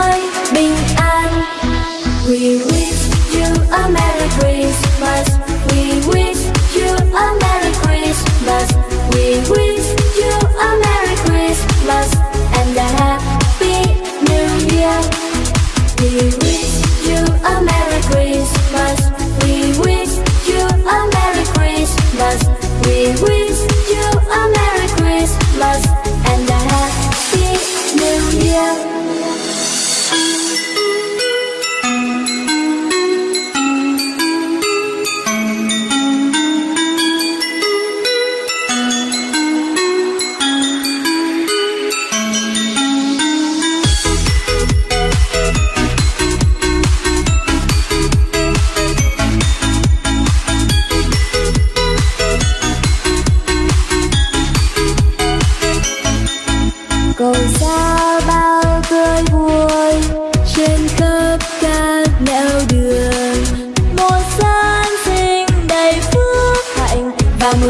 mới bình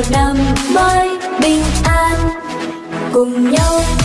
một năm mới bình an cùng nhau.